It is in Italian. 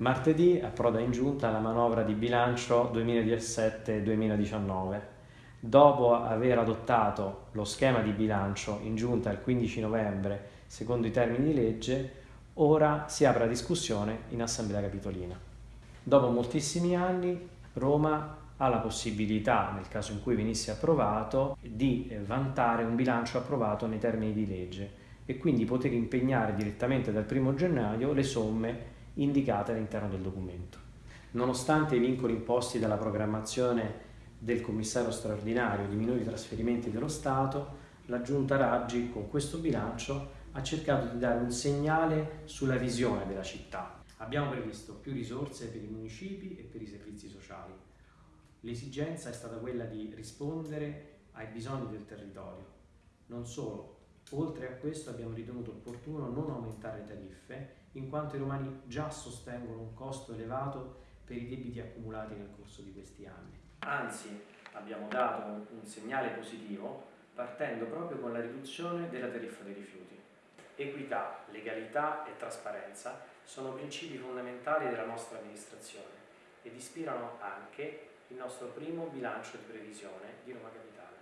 Martedì approda in giunta la manovra di bilancio 2017-2019. Dopo aver adottato lo schema di bilancio in giunta il 15 novembre, secondo i termini di legge, ora si apre la discussione in Assemblea Capitolina. Dopo moltissimi anni Roma ha la possibilità, nel caso in cui venisse approvato, di vantare un bilancio approvato nei termini di legge e quindi poter impegnare direttamente dal 1 gennaio le somme indicate all'interno del documento. Nonostante i vincoli imposti dalla programmazione del commissario straordinario di minori trasferimenti dello Stato, la Giunta Raggi con questo bilancio ha cercato di dare un segnale sulla visione della città. Abbiamo previsto più risorse per i municipi e per i servizi sociali. L'esigenza è stata quella di rispondere ai bisogni del territorio. Non solo, oltre a questo abbiamo ritenuto opportuno non aumentare le tariffe in quanto i romani già sostengono un costo elevato per i debiti accumulati nel corso di questi anni. Anzi, abbiamo dato un, segnale positivo partendo proprio con la riduzione della tariffa dei rifiuti. Equità, legalità e trasparenza sono principi fondamentali della nostra amministrazione ed ispirano anche il nostro primo bilancio di previsione di Roma Capitale.